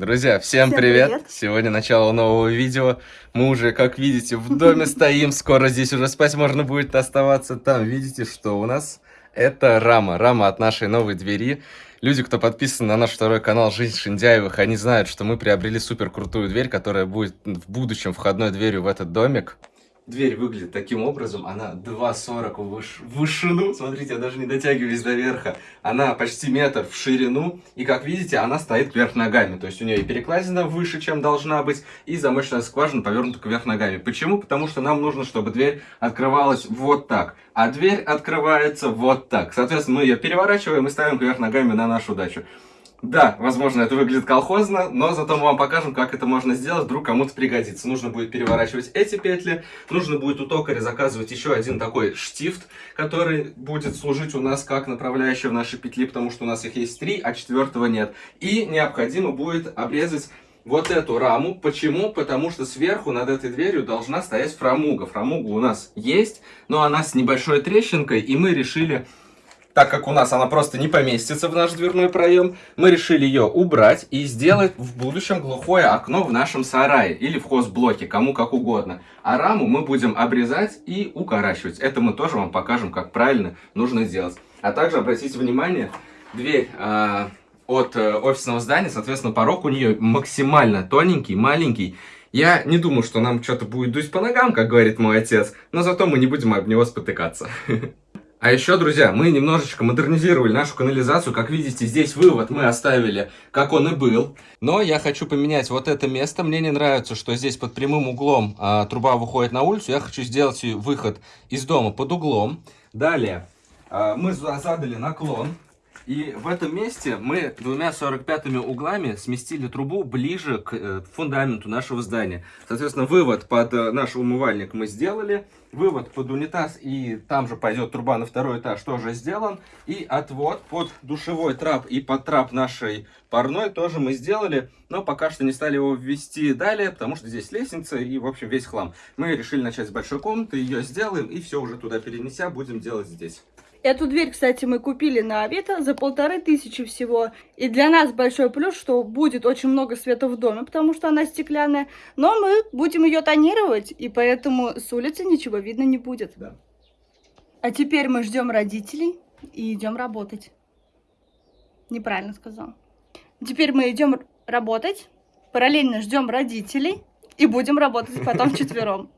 Друзья, всем, Всем привет. привет. Сегодня начало нового видео. Мы уже, как видите, в доме стоим. Скоро здесь уже спать можно будет оставаться. Там видите, что у нас это рама. Рама от нашей новой двери. Люди, кто подписан на наш второй канал «Жизнь Шиндяевых», они знают, что мы приобрели супер крутую дверь, которая будет в будущем входной дверью в этот домик. Дверь выглядит таким образом, она 2,40 в выш- в вышину, смотрите, я даже не дотягиваюсь до верха, она почти метр в ширину, и как видите, она стоит кверх ногами, то есть у нее и перекладина выше, чем должна быть, и замочная скважина повернута кверх ногами. Почему? Потому что нам нужно, чтобы дверь открывалась вот так, а дверь открывается вот так. Соответственно, мы ее переворачиваем и ставим кверх ногами на нашу дачу. Да, возможно, это выглядит колхозно, но зато мы вам покажем, как это можно сделать, вдруг кому-то пригодится. Нужно будет переворачивать эти петли, нужно будет у токаря заказывать еще один такой штифт, который будет служить у нас как направляющая в нашей петли, потому что у нас их есть три, а четвертого нет. И необходимо будет обрезать вот эту раму. Почему? Потому что сверху над этой дверью должна стоять фрамуга. Фрамуга у нас есть, но она с небольшой трещинкой, и мы решили так как у нас она просто не поместится в наш дверной проем, мы решили ее убрать и сделать в будущем глухое окно в нашем сарае или в хозблоке, кому как угодно. А раму мы будем обрезать и укорачивать. Это мы тоже вам покажем, как правильно нужно сделать. А также обратите внимание, дверь а, от э, офисного здания, соответственно, порог у нее максимально тоненький, маленький. Я не думаю, что нам что-то будет дуть по ногам, как говорит мой отец, но зато мы не будем об него спотыкаться. А еще, друзья, мы немножечко модернизировали нашу канализацию. Как видите, здесь вывод мы оставили, как он и был. Но я хочу поменять вот это место. Мне не нравится, что здесь под прямым углом а, труба выходит на улицу. Я хочу сделать выход из дома под углом. Далее, а, мы за- задали наклон. И в этом месте мы двумя 45 углами сместили трубу ближе к э, фундаменту нашего здания. Соответственно, вывод под э, наш умывальник мы сделали. Вывод под унитаз и там же пойдет труба на второй этаж тоже сделан. И отвод под душевой трап и под трап нашей парной тоже мы сделали. Но пока что не стали его ввести далее, потому что здесь лестница и, в общем, весь хлам. Мы решили начать с большой комнаты, ее сделаем и все уже туда перенеся будем делать здесь. Эту дверь, кстати, мы купили на Авито за полторы тысячи всего. И для нас большой плюс, что будет очень много света в доме, потому что она стеклянная. Но мы будем ее тонировать, и поэтому с улицы ничего видно не будет. Да. А теперь мы ждем родителей и идем работать. Неправильно сказал. Теперь мы идем работать, параллельно ждем родителей и будем работать потом вчетвером.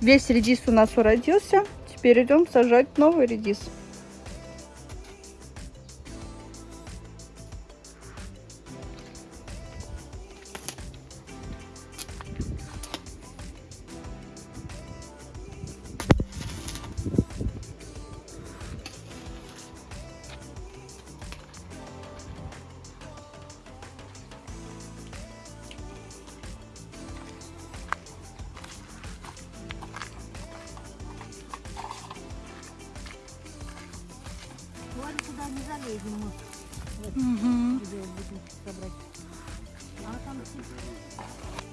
Весь редис у нас уродился. Теперь идем сажать новый редис. Вон туда не залезем мы. Вот, угу. будем собрать. А там все.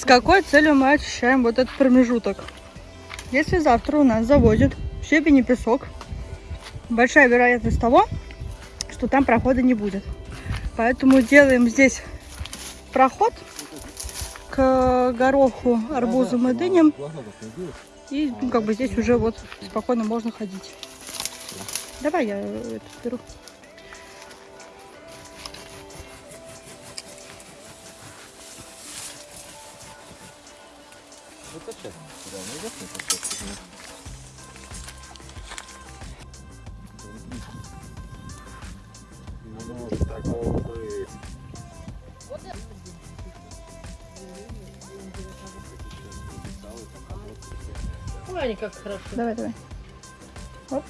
С какой целью мы очищаем вот этот промежуток? Если завтра у нас завозят щебень песок, большая вероятность того, что там прохода не будет. Поэтому делаем здесь проход к гороху, арбузам и дыням. И ну, как бы здесь уже вот спокойно можно ходить. Давай я это беру. Как хорошо. Давай, давай. Оп.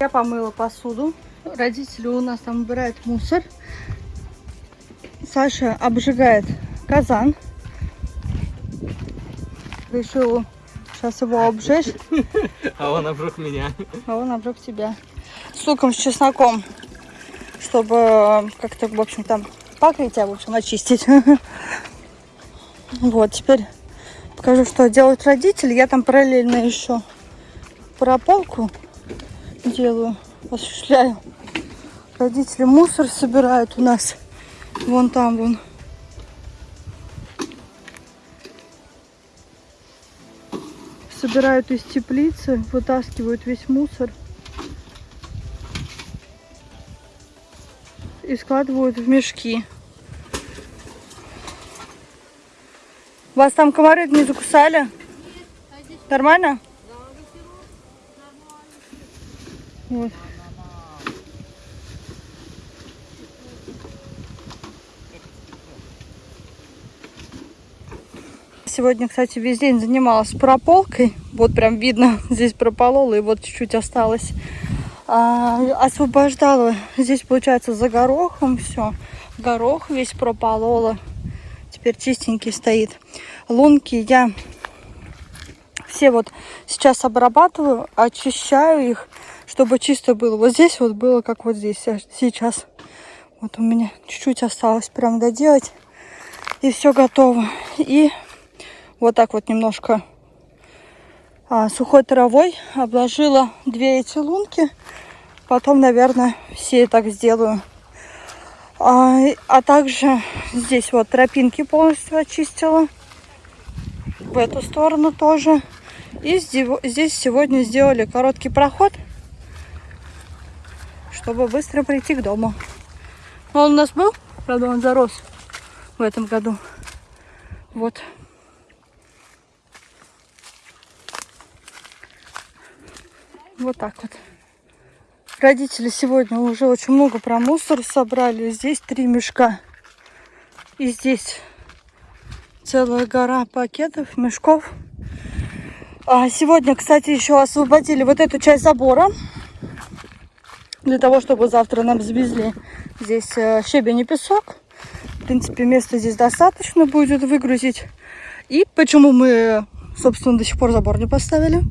Я помыла посуду. Родители у нас там убирают мусор. Саша обжигает казан. Решил сейчас его обжечь, А он обжег меня. а он обжег тебя. С луком, с чесноком, чтобы э, как-то, в общем, там покрытие, в общем, очистить. Вот, теперь покажу, что делают родители. Я там параллельно еще прополку делаю, осуществляю. Родители мусор собирают у нас. Вон там, вон. Собирают из теплицы, вытаскивают весь мусор. И складывают в мешки. Вас там комары не закусали? Нормально? Вот. Сегодня, кстати, весь день занималась прополкой. Вот прям видно, здесь прополола и вот чуть-чуть осталось. А, освобождала здесь, получается, за горохом все. Горох весь прополола. Теперь чистенький стоит. Лунки я все вот сейчас обрабатываю, очищаю их, чтобы чисто было. Вот здесь вот было, как вот здесь а сейчас. Вот у меня чуть-чуть осталось прям доделать. И все готово. И вот так вот немножко а, сухой травой обложила две эти лунки. Потом, наверное, все так сделаю. А, а также здесь вот тропинки полностью очистила. В эту сторону тоже. И здесь сегодня сделали короткий проход, чтобы быстро прийти к дому. Он у нас был, правда, он зарос в этом году. Вот. Вот так вот. Родители сегодня уже очень много про мусор собрали. Здесь три мешка. И здесь целая гора пакетов, мешков. А сегодня, кстати, еще освободили вот эту часть забора. Для того, чтобы завтра нам завезли здесь э, щебень и песок. В принципе, места здесь достаточно будет выгрузить. И почему мы, собственно, до сих пор забор не поставили?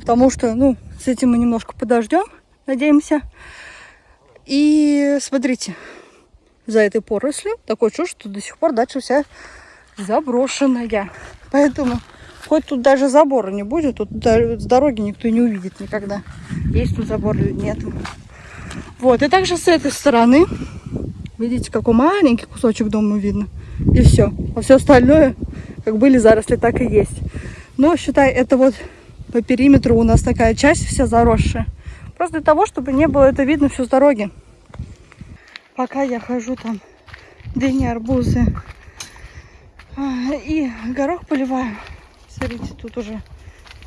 Потому что, ну, с этим мы немножко подождем, надеемся. И смотрите, за этой порослью такое чувство, что до сих пор дача вся заброшенная. Поэтому хоть тут даже забора не будет, тут с дороги никто не увидит никогда. Есть тут забор или нет. Вот, и также с этой стороны, видите, какой маленький кусочек дома видно. И все. А все остальное, как были заросли, так и есть. Но, считай, это вот по периметру у нас такая часть вся заросшая. Просто для того, чтобы не было это видно все с дороги. Пока я хожу там дыни, арбузы, А, И горох поливаю. Смотрите, тут уже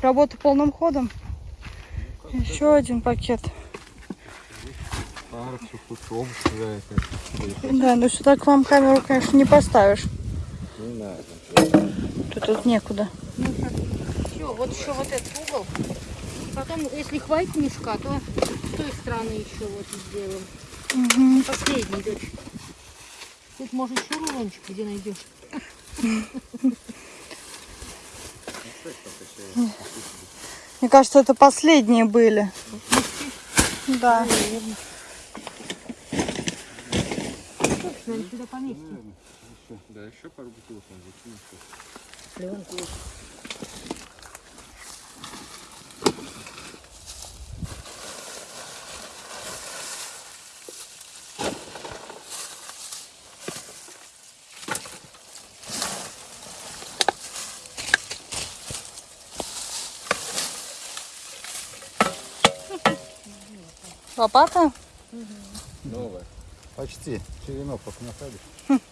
работа полным ходом. Еще один пакет. Да, но сюда к вам камеру, конечно, не поставишь. Не надо. Тут, тут некуда. Все, вот еще вот этот угол. Потом, если хватит мешка, то с той стороны еще вот сделаем. Мгм. Последний, дочь. Тут, может, еще рулончик где найдешь. Мне кажется, это последние были. Да. Наверное, сюда поместим. Да, еще пару бутылок надо. Пленку. Лопата? Новая. Почти. Черенок пока насадишь.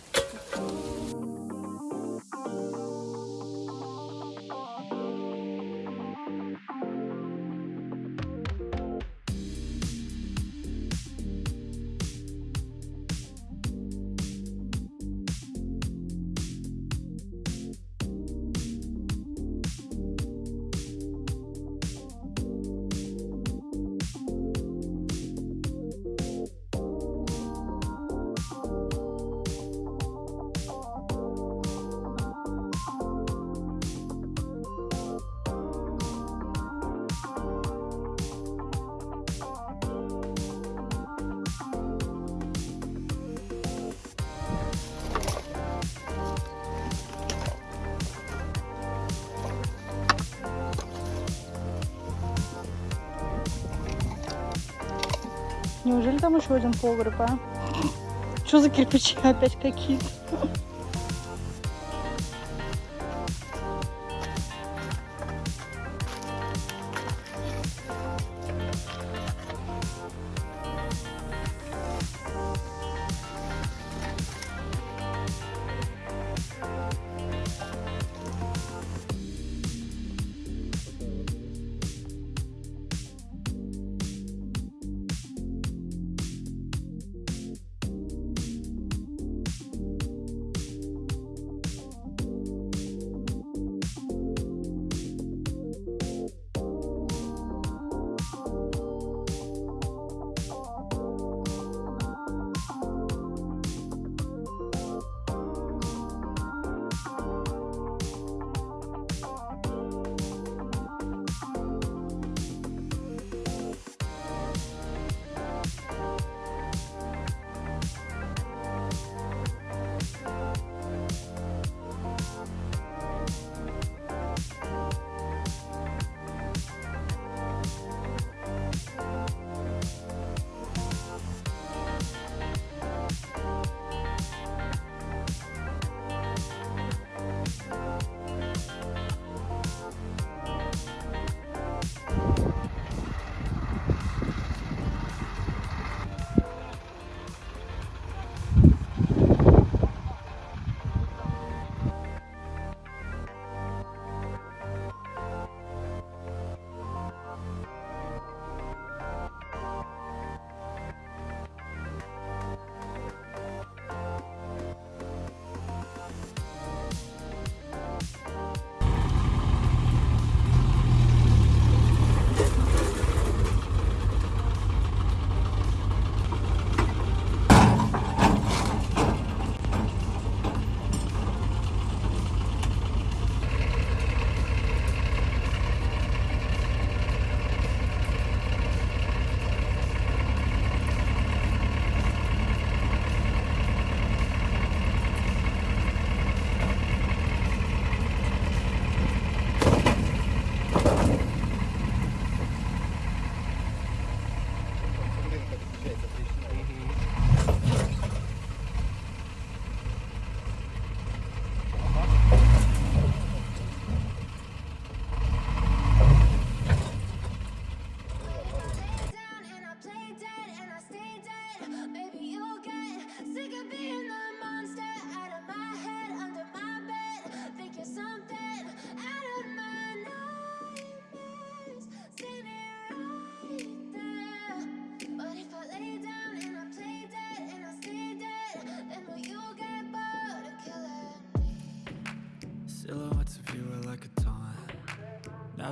Неужели там еще один погреб, а? Что за кирпичи опять какие-то?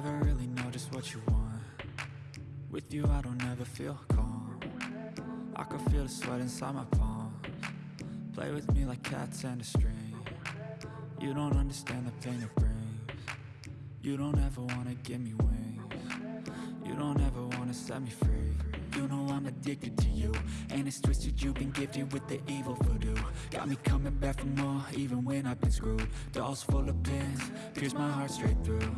Never really know just what you want. With you, I don't ever feel calm. I can feel the sweat inside my palms. Play with me like cats and a string. You don't understand the pain it brings. You don't ever wanna give me wings. You don't ever wanna set me free. You know I'm addicted to you. And it's twisted, you've been gifted with the evil voodoo. Got me coming back for more, even when I've been screwed. Dolls full of pins, pierce my heart straight through.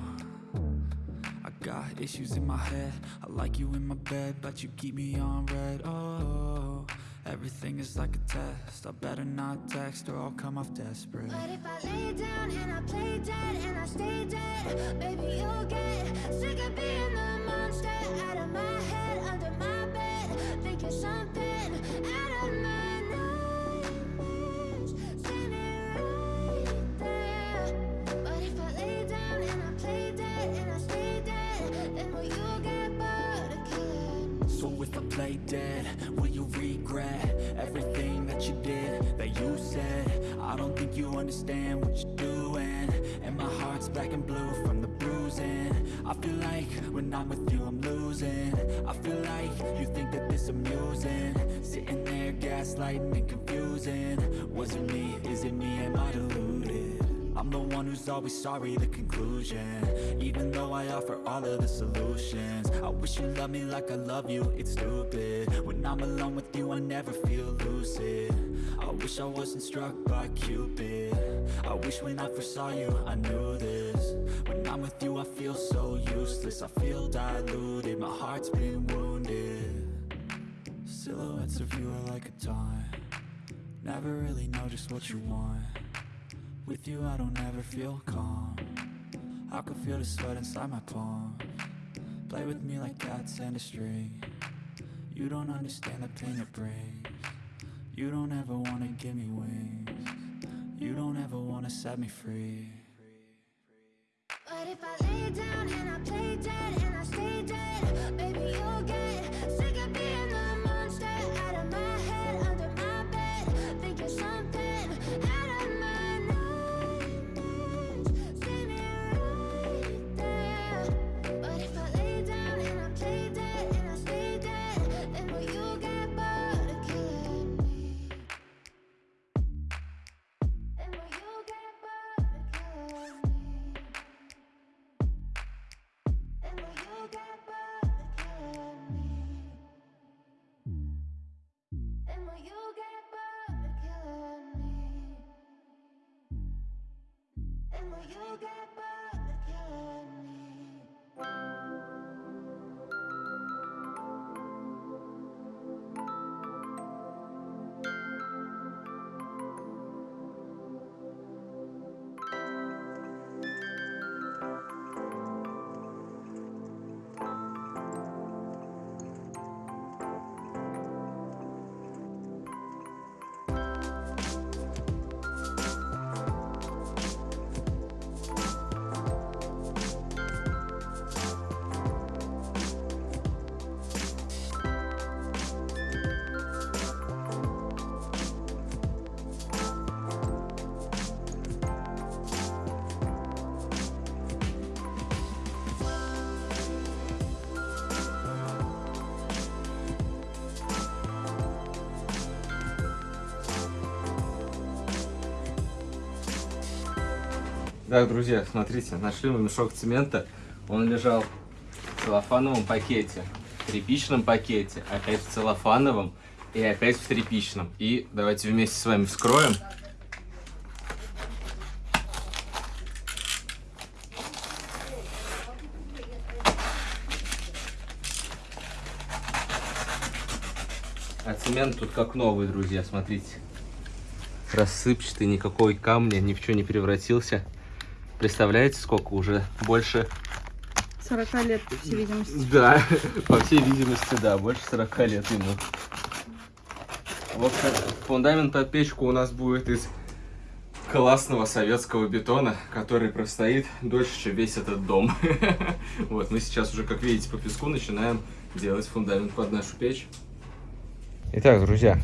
Got issues in my head. I like you in my bed, but you keep me on red. Oh, everything is like a test. I better not text or I'll come off desperate. But if I lay down and I play dead and I stay dead, baby, you'll get sick of being the monster out of my head, under my bed. Think you're something if I play dead, will you regret everything that you did, that you said? I don't think you understand what you're doing. And my heart's black and blue from the bruising. I feel like when I'm with you, I'm losing. I feel like you think that this amusing. Sitting there gaslighting and confusing. Was it me? Is it me? Am I deluded? The one who's always sorry, the conclusion. Even though I offer all of the solutions I wish you loved me like I love you, it's stupid. When I'm alone with you, I never feel lucid. I wish I wasn't struck by Cupid. I wish when I first saw you, I knew this. When I'm with you, I feel so useless. I feel diluted, my heart's been wounded. Silhouettes of you are like a taunt. Never really know just what you want with you I don't ever feel calm. I can feel the sweat inside my palm. Play with me like cats and a string. You don't understand the pain it brings. You don't ever wanna give me wings. You don't ever wanna set me free. But if I lay down Так, друзья, смотрите, нашли мы мешок цемента. Он лежал в целлофановом пакете, в тряпичном пакете, опять в целлофановом и опять в тряпичном. И давайте вместе с вами вскроем. А цемент тут как новый, друзья, смотрите. Рассыпчатый, никакой камня, ни в что не превратился. Представляете, сколько уже? Больше 40 лет, по всей видимости. Да, по всей видимости, да, больше 40 лет ему. В общем, фундамент под печку у нас будет из классного советского бетона, который простоит дольше, чем весь этот дом. Вот, мы сейчас уже, как видите, по песку начинаем делать фундамент под нашу печь. Итак, друзья,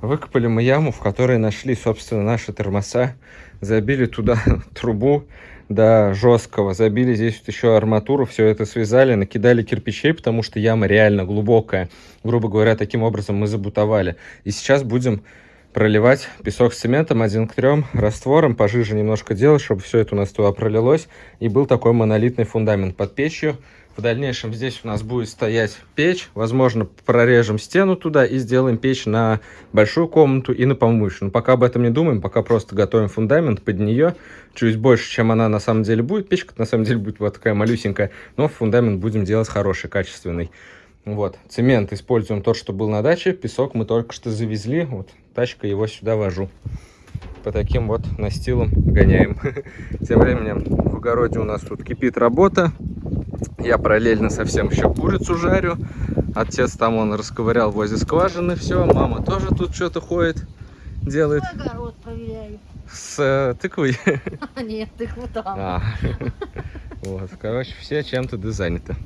выкопали мы яму, в которой нашли, собственно, наши термоса, забили туда трубу, до жесткого. Забили здесь вот еще арматуру, все это связали, накидали кирпичей, потому что яма реально глубокая. Грубо говоря, таким образом мы забутовали. И сейчас будем проливать песок с цементом один к трем, раствором, пожиже немножко делать, чтобы все это у нас туда пролилось. И был такой монолитный фундамент под печью. В дальнейшем здесь у нас будет стоять печь. Возможно, прорежем стену туда и сделаем печь на большую комнату и на помывочную. Но пока об этом не думаем, пока просто готовим фундамент под нее. Чуть больше, чем она на самом деле будет. Печка на самом деле будет вот такая малюсенькая. Но фундамент будем делать хороший, качественный. Вот, цемент используем тот, что был на даче. Песок мы только что завезли. Вот, тачка его сюда вожу. По таким вот настилам гоняем. Тем временем в огороде у нас тут кипит работа. Я параллельно совсем еще курицу жарю. Отец там он расковырял возле скважины все. Мама тоже тут что-то ходит, делает Огород проверяю. с э, тыквой. Нет, ты вот там. А, Вот, короче, все чем-то да заняты.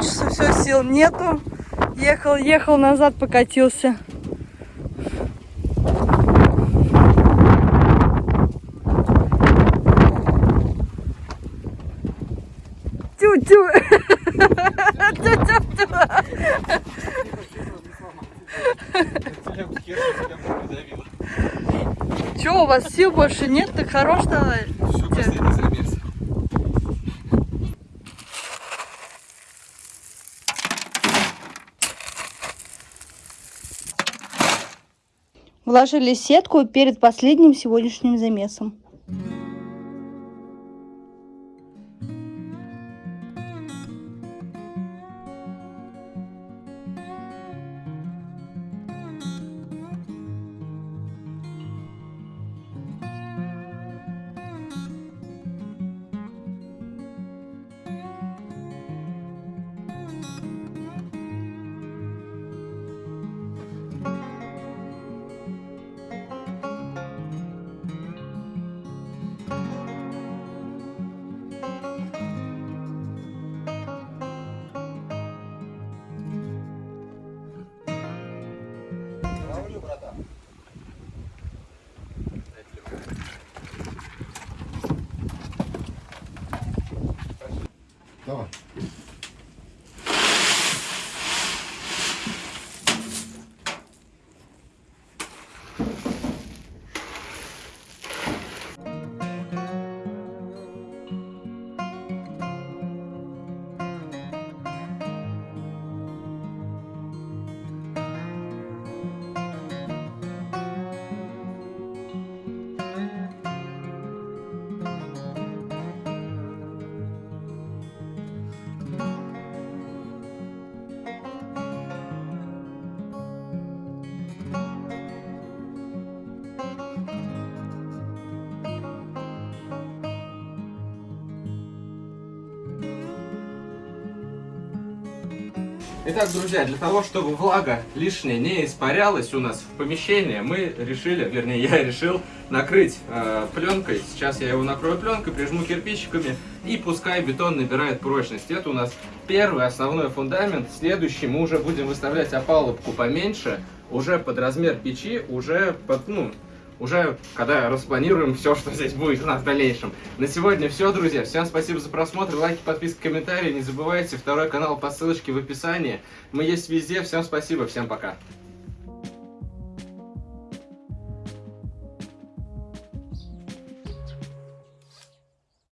Санчесу все сил нету. Ехал, ехал, назад покатился. Тю-тю. Тю-тю-тю. Че, у вас сил больше нет? Так хорош давай. Все, последний замес. Вложили сетку перед последним сегодняшним замесом. Итак, друзья, для того, чтобы влага лишняя не испарялась у нас в помещении, мы решили, вернее, я решил накрыть э, пленкой. Сейчас я его накрою пленкой, прижму кирпичиками и пускай бетон набирает прочность. Это у нас первый основной фундамент. Следующий мы уже будем выставлять опалубку поменьше, уже под размер печи, уже под, ну, уже когда распланируем все, что здесь будет у нас в дальнейшем. На сегодня все, друзья. Всем спасибо за просмотр, лайки, подписки, комментарии. Не забывайте, второй канал по ссылочке в описании. Мы есть везде. Всем спасибо, всем пока.